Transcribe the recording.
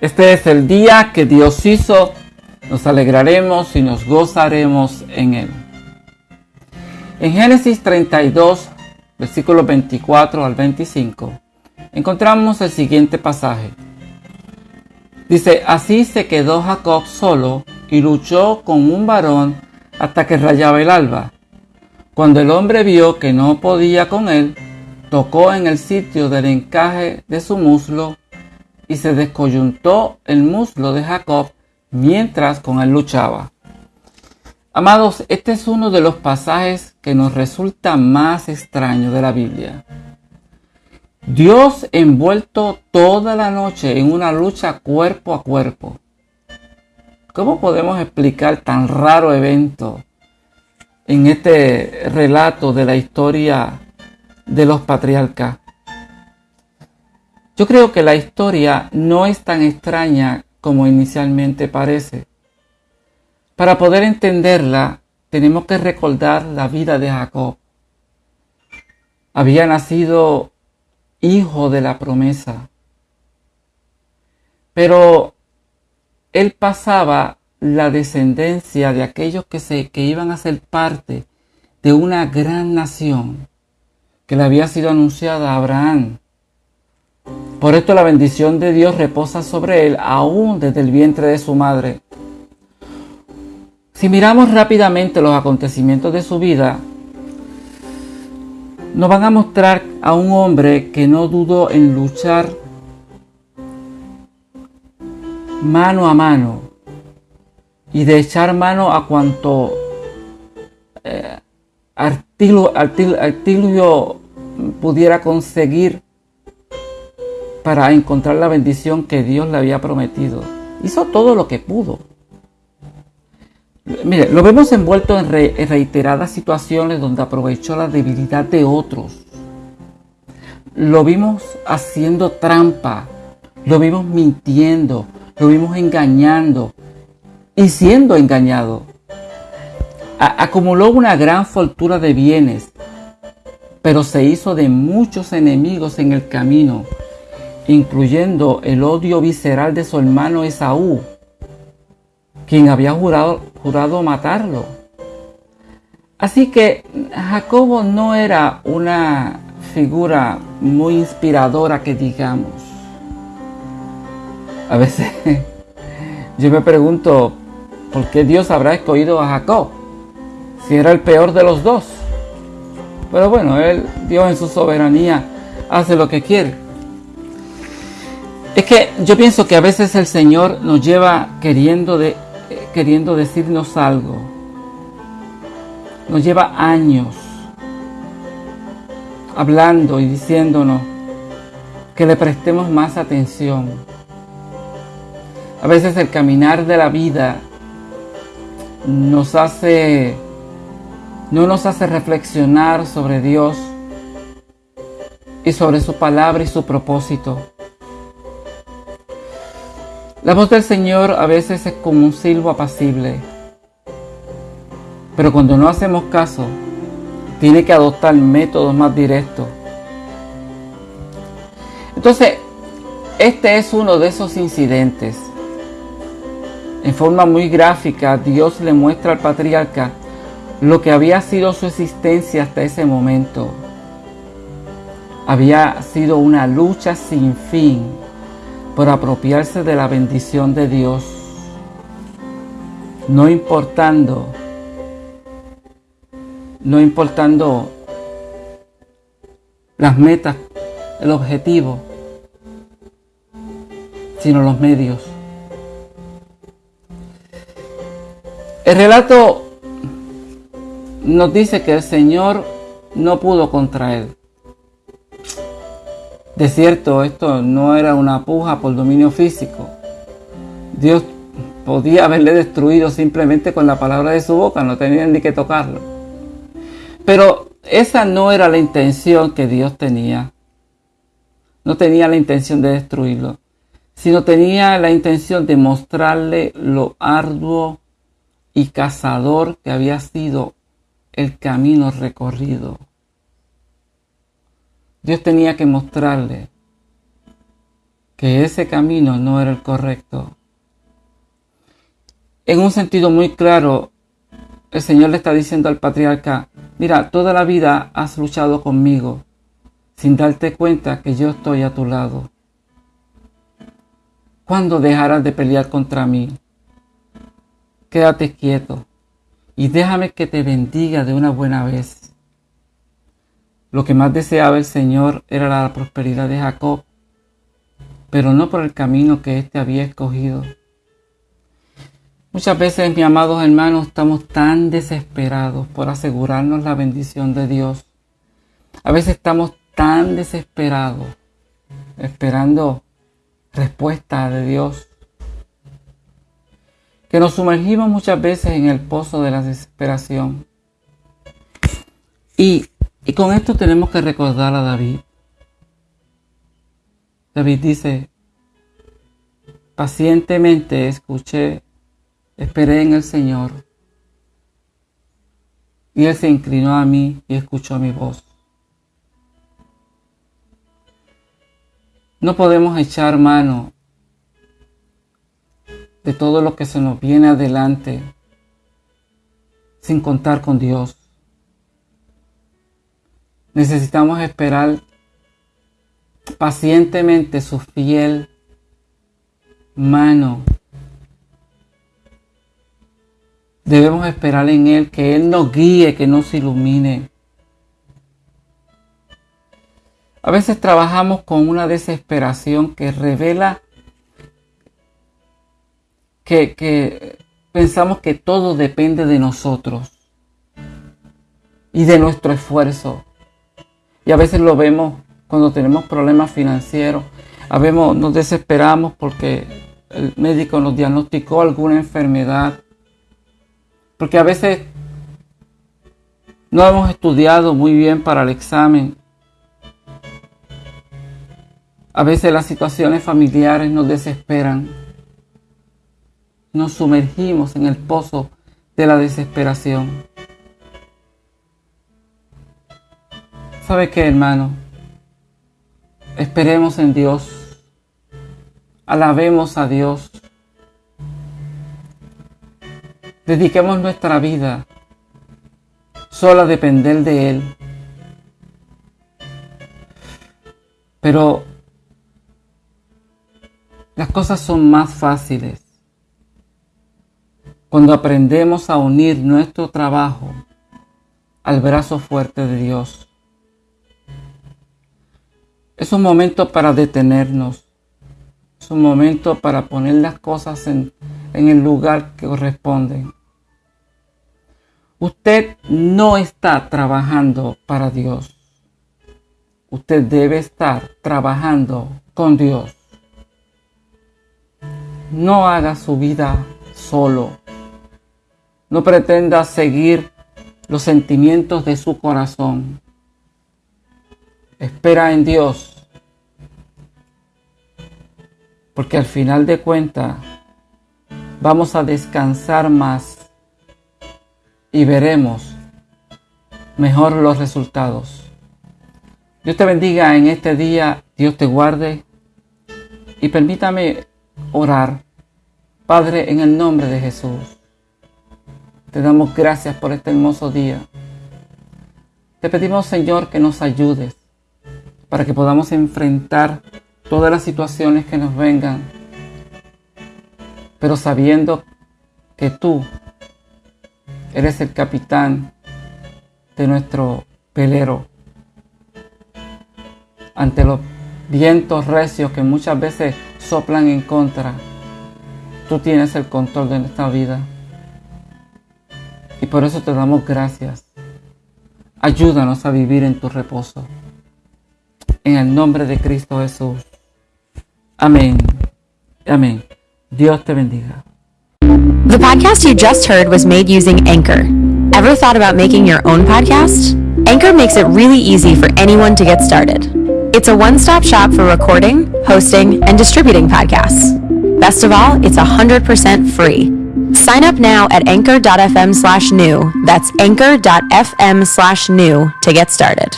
Este es el día que Dios hizo, nos alegraremos y nos gozaremos en él. En Génesis 32, versículos 24 al 25, encontramos el siguiente pasaje. Dice, así se quedó Jacob solo y luchó con un varón hasta que rayaba el alba. Cuando el hombre vio que no podía con él, tocó en el sitio del encaje de su muslo y se descoyuntó el muslo de Jacob mientras con él luchaba. Amados, este es uno de los pasajes que nos resulta más extraño de la Biblia. Dios envuelto toda la noche en una lucha cuerpo a cuerpo. ¿Cómo podemos explicar tan raro evento en este relato de la historia de los patriarcas? Yo creo que la historia no es tan extraña como inicialmente parece. Para poder entenderla, tenemos que recordar la vida de Jacob. Había nacido hijo de la promesa. Pero él pasaba la descendencia de aquellos que, se, que iban a ser parte de una gran nación que le había sido anunciada a Abraham. Por esto la bendición de Dios reposa sobre él aún desde el vientre de su madre. Si miramos rápidamente los acontecimientos de su vida, nos van a mostrar a un hombre que no dudó en luchar mano a mano y de echar mano a cuanto eh, pudiera conseguir para encontrar la bendición que Dios le había prometido. Hizo todo lo que pudo. Mire, lo vemos envuelto en, reiteradas situaciones donde aprovechó la debilidad de otros. Lo vimos haciendo trampa, lo vimos mintiendo, lo vimos engañando y siendo engañado. acumuló una gran fortuna de bienes, pero se hizo de muchos enemigos en el camino, incluyendo el odio visceral de su hermano Esaú, quien había jurado, jurado matarlo. Así que Jacobo no era una figura muy inspiradora que digamos. A veces yo me pregunto, ¿por qué Dios habrá escogido a Jacob? Si era el peor de los dos. Pero bueno, él, Dios en su soberanía, hace lo que quiere. Es que yo pienso que a veces el Señor nos lleva queriendo de, queriendo decirnos algo. Nos lleva años hablando y diciéndonos que le prestemos más atención. A veces el caminar de la vida nos hace, no nos hace reflexionar sobre Dios y sobre su palabra y su propósito. La voz del Señor a veces es como un silbo apacible, pero cuando no hacemos caso, tiene que adoptar métodos más directos. Entonces, este es uno de esos incidentes. En forma muy gráfica, Dios le muestra al patriarca lo que había sido su existencia hasta ese momento. Había sido una lucha sin fin por apropiarse de la bendición de Dios, no importando, no importando las metas, el objetivo, sino los medios. El relato nos dice que el Señor no pudo contra él. De cierto, esto no era una puja por dominio físico. Dios podía haberle destruido simplemente con la palabra de su boca, no tenían ni que tocarlo. Pero esa no era la intención que Dios tenía. No tenía la intención de destruirlo, sino tenía la intención de mostrarle lo arduo y cazador que había sido el camino recorrido. Dios tenía que mostrarle que ese camino no era el correcto. En un sentido muy claro, el Señor le está diciendo al patriarca, mira, toda la vida has luchado conmigo sin darte cuenta que yo estoy a tu lado. ¿Cuándo dejarás de pelear contra mí? Quédate quieto y déjame que te bendiga de una buena vez. Lo que más deseaba el Señor era la prosperidad de Jacob, pero no por el camino que éste había escogido. Muchas veces, mis amados hermanos, estamos tan desesperados por asegurarnos la bendición de Dios. A veces estamos tan desesperados esperando respuesta de Dios que nos sumergimos muchas veces en el pozo de la desesperación. Y, y con esto tenemos que recordar a David. David dice, pacientemente escuché, esperé en el Señor. Y Él se inclinó a mí y escuchó mi voz. No podemos echar mano de todo lo que se nos viene adelante sin contar con Dios. Necesitamos esperar pacientemente su fiel mano. Debemos esperar en Él que Él nos guíe, que nos ilumine. A veces trabajamos con una desesperación que revela que, pensamos que todo depende de nosotros y de nuestro esfuerzo. Y a veces lo vemos cuando tenemos problemas financieros. A veces nos desesperamos porque el médico nos diagnosticó alguna enfermedad. Porque a veces no hemos estudiado muy bien para el examen a veces las situaciones familiares nos desesperan. Nos sumergimos en el pozo de la desesperación. ¿Sabe qué, hermano? Esperemos en Dios. Alabemos a Dios. Dediquemos nuestra vida solo a depender de Él. Pero las cosas son más fáciles cuando aprendemos a unir nuestro trabajo al brazo fuerte de Dios. Es un momento para detenernos. Es un momento para poner las cosas en, el lugar que corresponden. Usted no está trabajando para Dios. Usted debe estar trabajando con Dios. No haga su vida solo. No pretenda seguir los sentimientos de su corazón. Espera en Dios. Porque al final de cuentas vamos a descansar más y veremos mejor los resultados. Dios te bendiga en este día, Dios te guarde y permítame orar. Padre, en el nombre de Jesús, te damos gracias por este hermoso día. Te pedimos, Señor, que nos ayudes para que podamos enfrentar todas las situaciones que nos vengan, pero sabiendo que tú eres el capitán de nuestro velero ante los vientos recios que muchas veces soplan en contra, tú tienes el control de nuestra vida. Y por eso te damos gracias. Ayúdanos a vivir en tu reposo. En el nombre de Cristo Jesús. Amén. Amén. Dios te bendiga. The podcast you just heard was made using Anchor. Ever thought about making your own podcast? Anchor makes it really easy for anyone to get started. It's a one-stop shop for recording, hosting, and distributing podcasts. Best of all, it's 100% free. Sign up now at anchor.fm slash new. That's anchor.fm slash new to get started.